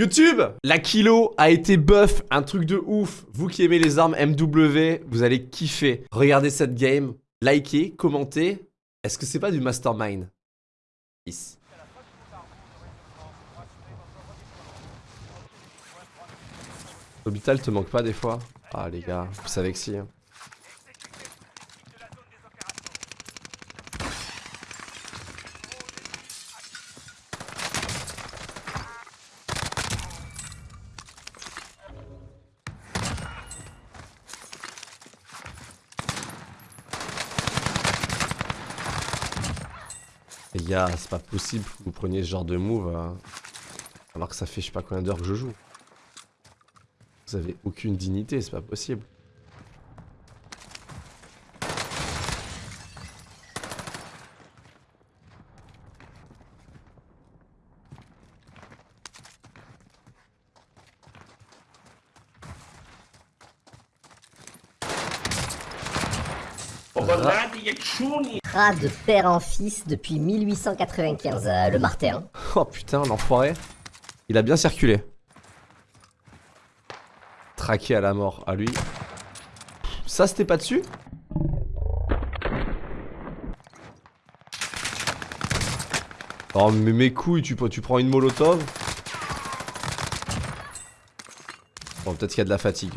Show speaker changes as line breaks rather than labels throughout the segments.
YouTube La kilo a été buff, un truc de ouf. Vous qui aimez les armes MW, vous allez kiffer. Regardez cette game, likez, commentez. Est-ce que c'est pas du mastermind? Peace. L'hôpital te manque pas des fois? Ah les gars, vous savez que si. hein. C'est pas possible que vous preniez ce genre de move hein, alors que ça fait je sais pas combien d'heures que je joue. Vous avez aucune dignité, c'est pas possible.
Rat de père en fils depuis 1895, euh, le Martin.
Oh putain, l'enfoiré. Il a bien circulé. Traqué à la mort, à lui. Ça, c'était pas dessus? Oh, mais mes couilles, tu, tu prends une molotov? Bon, peut-être qu'il y a de la fatigue.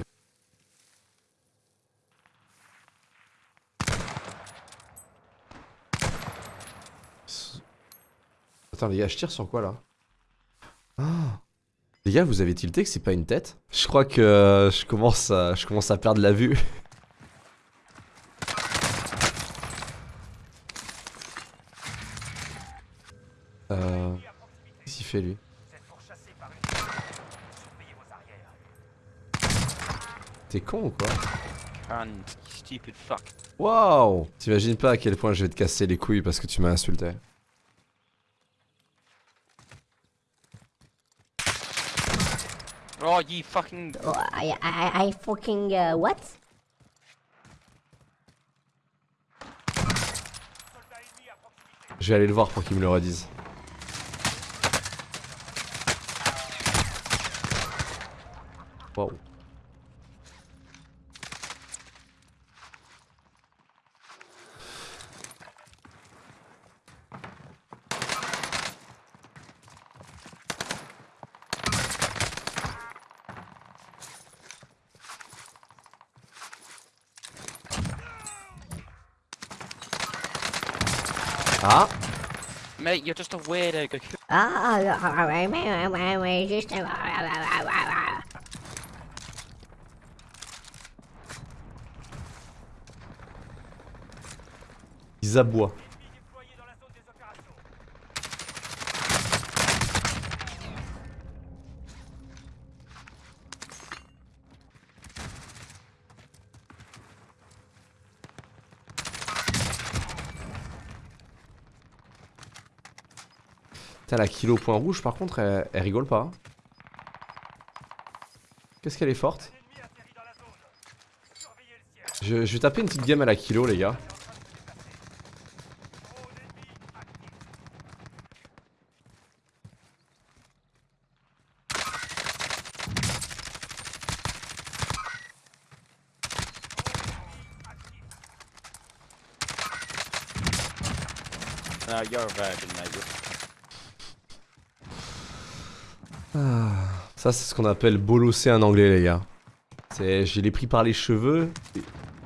Les gars, je tire sur quoi là Ah Les gars, vous avez tilté que c'est pas une tête Je crois que euh, je, commence à, je commence à perdre la vue. euh... Qu'est-ce qu'il fait lui T'es con ou quoi. Waouh T'imagines pas à quel point je vais te casser les couilles parce que tu m'as insulté.
Oh, you fucking.
Oh, I, I, I fucking, uh, what?
Je vais aller le voir pour qu'il me le redise. Wow. Ah
Mate, you're just a weirdo. Go kill-
Ah, ah, ouais, ouais, juste...
Ils aboient. Putain, la kilo point rouge, par contre, elle, rigole pas. hein. Qu'est-ce qu'elle est forte? Je, vais taper une petite game à la kilo, les gars.
No, you're a virgin, mate.
Ça, c'est ce qu'on appelle bolosser un anglais, les gars. Je l'ai pris par les cheveux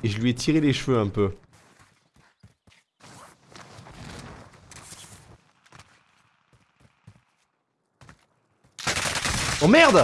et je lui ai tiré les cheveux un peu. Oh merde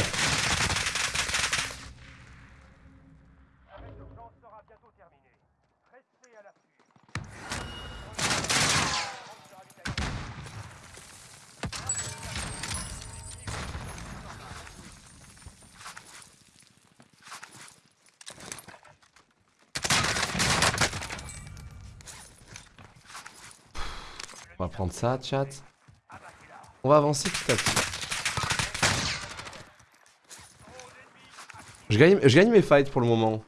On va prendre ça, chat. On va avancer petit à petit. Je gagne, je gagne mes fights pour le moment.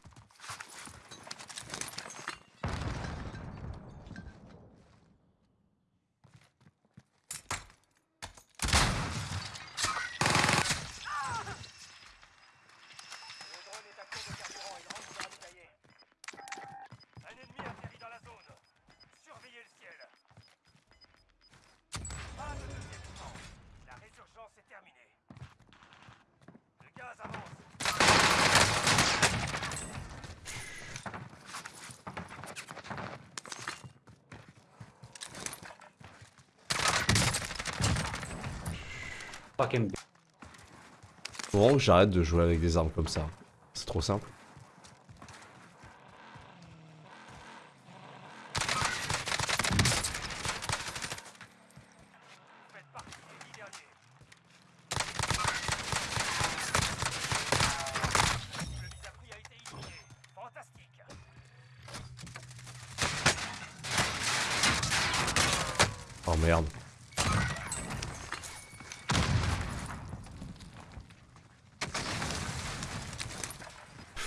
Fucking
Faut que j'arrête de jouer avec des armes comme ça. C'est trop simple. Oh merde.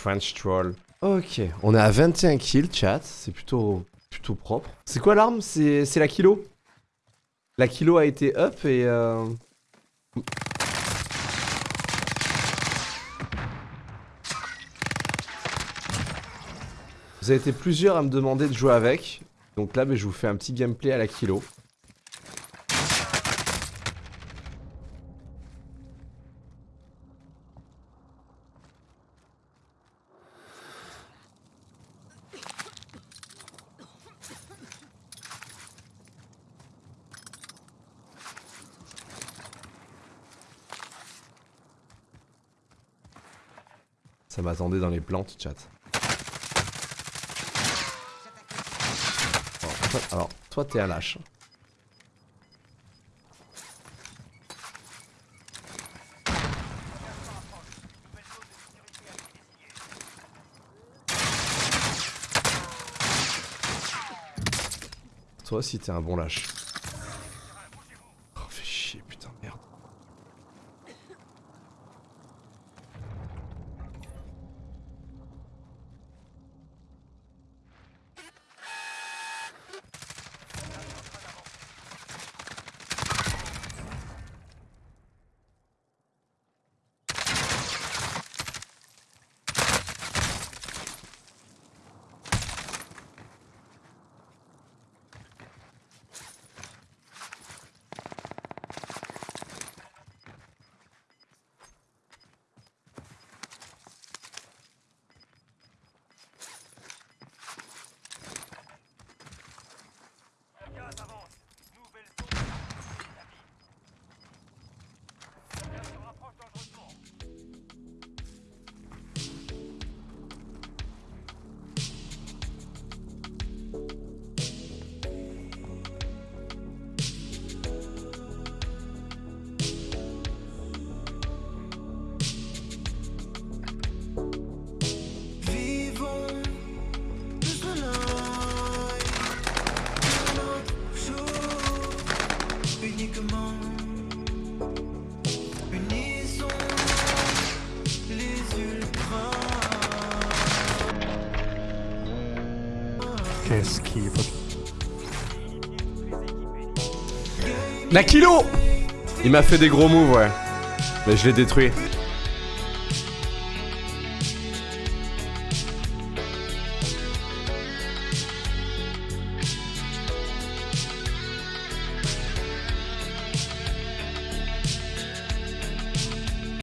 French troll. Ok, on est à 21 kills, chat. C'est plutôt, plutôt propre. C'est quoi l'arme? C'est la kilo? La kilo a été up et... Euh... Vous avez été plusieurs à me demander de jouer avec. Donc là, ben, je vous fais un petit gameplay à la kilo. Ça m'attendait dans les plantes, chat. Alors, toi- t'es un lâche. Toi aussi, t'es un bon lâche.
Qu'est-ce qui est.
La kilo Il m'a fait des gros moves, ouais. Mais je l'ai détruit.